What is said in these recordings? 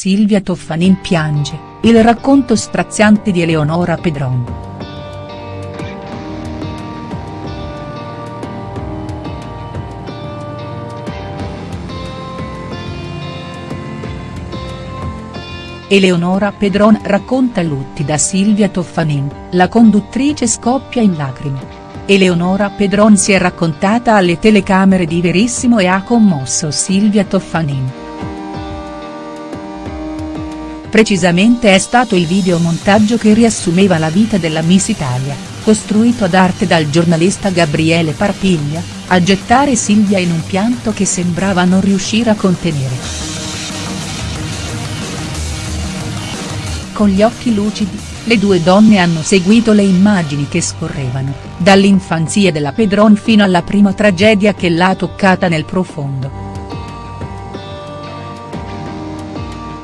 Silvia Toffanin piange, il racconto straziante di Eleonora Pedron. Eleonora Pedron racconta lutti da Silvia Toffanin, la conduttrice scoppia in lacrime. Eleonora Pedron si è raccontata alle telecamere di Verissimo e ha commosso Silvia Toffanin. Precisamente è stato il videomontaggio che riassumeva la vita della Miss Italia, costruito ad arte dal giornalista Gabriele Parpiglia, a gettare Silvia in un pianto che sembrava non riuscire a contenere. Con gli occhi lucidi, le due donne hanno seguito le immagini che scorrevano, dall'infanzia della Pedron fino alla prima tragedia che l'ha toccata nel profondo.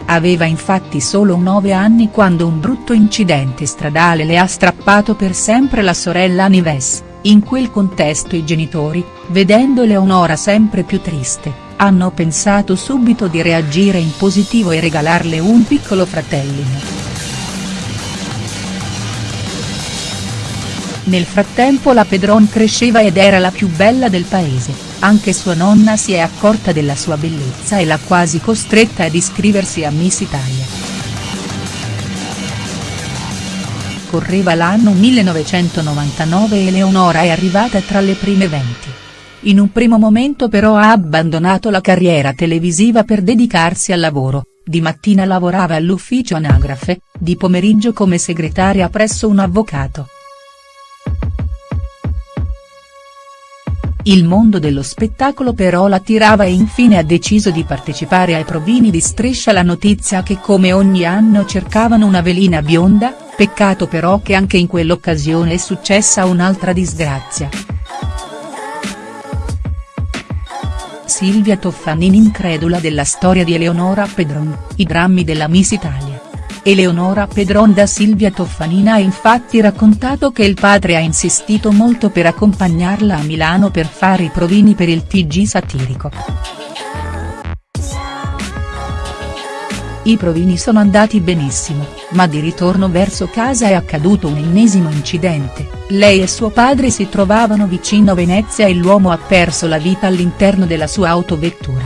Aveva infatti solo 9 anni quando un brutto incidente stradale le ha strappato per sempre la sorella Nives, in quel contesto i genitori, vedendo Eleonora sempre più triste, hanno pensato subito di reagire in positivo e regalarle un piccolo fratellino. Nel frattempo la Pedron cresceva ed era la più bella del paese, anche sua nonna si è accorta della sua bellezza e l'ha quasi costretta ad iscriversi a Miss Italia. Correva l'anno 1999 e Eleonora è arrivata tra le prime 20. In un primo momento però ha abbandonato la carriera televisiva per dedicarsi al lavoro, di mattina lavorava all'ufficio anagrafe, di pomeriggio come segretaria presso un avvocato. Il mondo dello spettacolo però la tirava e infine ha deciso di partecipare ai provini di Striscia la notizia che come ogni anno cercavano una velina bionda, peccato però che anche in quell'occasione è successa un'altra disgrazia. Silvia Toffanin incredula della storia di Eleonora Pedron, i drammi della Miss Italia. Eleonora Pedron da Silvia Toffanina ha infatti raccontato che il padre ha insistito molto per accompagnarla a Milano per fare i provini per il TG satirico. I provini sono andati benissimo, ma di ritorno verso casa è accaduto un ennesimo incidente, lei e suo padre si trovavano vicino Venezia e l'uomo ha perso la vita all'interno della sua autovettura.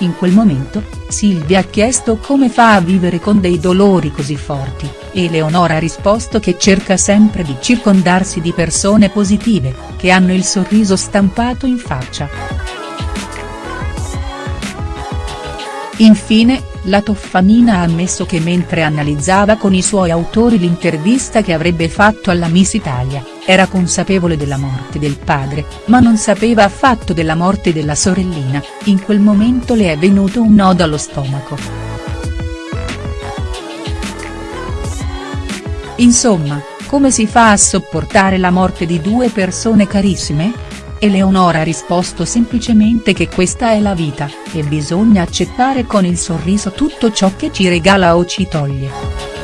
In quel momento, Silvia ha chiesto come fa a vivere con dei dolori così forti, e Leonora ha risposto che cerca sempre di circondarsi di persone positive, che hanno il sorriso stampato in faccia. Infine, la Toffanina ha ammesso che mentre analizzava con i suoi autori l'intervista che avrebbe fatto alla Miss Italia, era consapevole della morte del padre, ma non sapeva affatto della morte della sorellina, in quel momento le è venuto un nodo allo stomaco. Insomma, come si fa a sopportare la morte di due persone carissime?. Eleonora ha risposto semplicemente che questa è la vita, e bisogna accettare con il sorriso tutto ciò che ci regala o ci toglie.